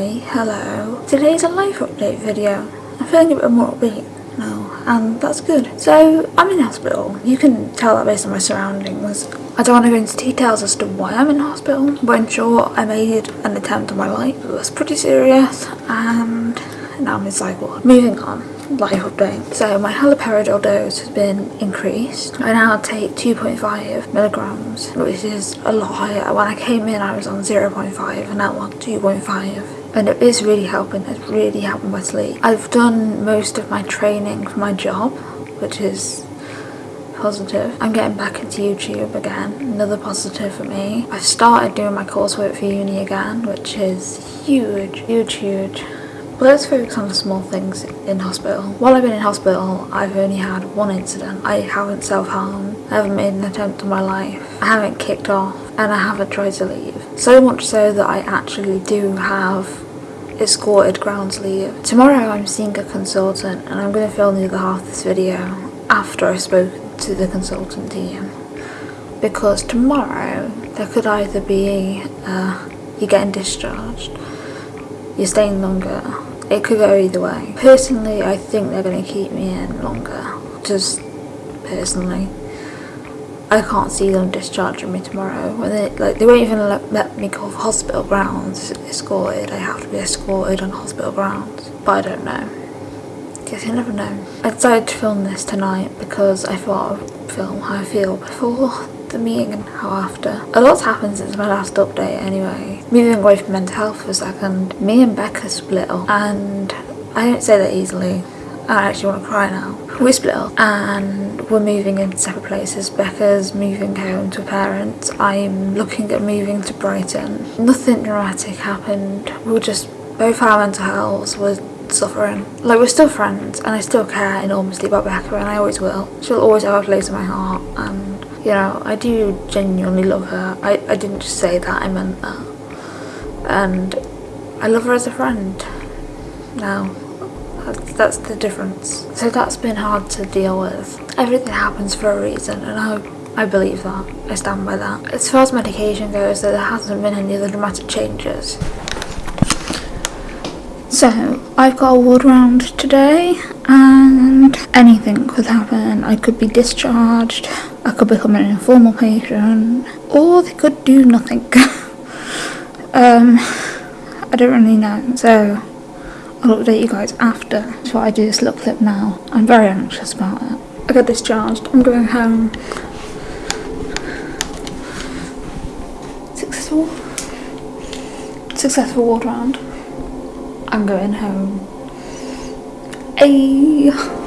Hi, hello. Today's a life update video. I'm feeling a bit more upbeat now, and that's good. So, I'm in hospital. You can tell that based on my surroundings. I don't want to go into details as to why I'm in hospital, but in short, I made an attempt on my life. It was pretty serious, and now I'm in psych. Moving on life update. So my haloperidol dose has been increased. I now take 2.5 milligrams, which is a lot higher. When I came in, I was on 0.5 and now I'm on 2.5 and it is really helping it's really helping my sleep i've done most of my training for my job which is positive i'm getting back into youtube again another positive for me I've started doing my coursework for uni again which is huge huge huge but let's focus on the small things in hospital. While I've been in hospital, I've only had one incident. I haven't self-harmed, I haven't made an attempt on my life, I haven't kicked off, and I haven't tried to leave. So much so that I actually do have escorted grounds leave. Tomorrow I'm seeing a consultant and I'm going to film the other half of this video after I spoke to the consultant team. Because tomorrow there could either be uh, you getting discharged, you're staying longer, it could go either way. Personally, I think they're going to keep me in longer. Just personally. I can't see them discharging me tomorrow. When they like, they won't even let, let me go off hospital grounds escorted. I have to be escorted on hospital grounds. But I don't know. Guess you never know. I decided to film this tonight because I thought I would film how I feel before the meeting and how after. A lot's happened since my last update anyway. Moving away from mental health for a second, me and Becca split up and I don't say that easily. I actually want to cry now. We split up and we're moving in separate places. Becca's moving home to her parents. I'm looking at moving to Brighton. Nothing dramatic happened. We were just, both our mental health was suffering. Like we're still friends and I still care enormously about Becca and I always will. She'll always have a place in my heart and you know, I do genuinely love her. I, I didn't just say that, I meant that. And I love her as a friend now. That's, that's the difference. So that's been hard to deal with. Everything happens for a reason and I, I believe that. I stand by that. As far as medication goes, there hasn't been any other dramatic changes. So, I've got a ward round today and anything could happen. I could be discharged, I could become an informal patient, or they could do nothing. um, I don't really know, so I'll update you guys after. So I do this little clip now. I'm very anxious about it. I got discharged, I'm going home. Successful. Successful ward round. I'm going home. Ayy.